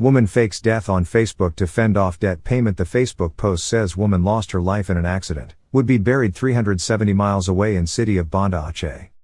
Woman fakes death on Facebook to fend off debt payment. The Facebook post says woman lost her life in an accident, would be buried 370 miles away in city of Banda Aceh.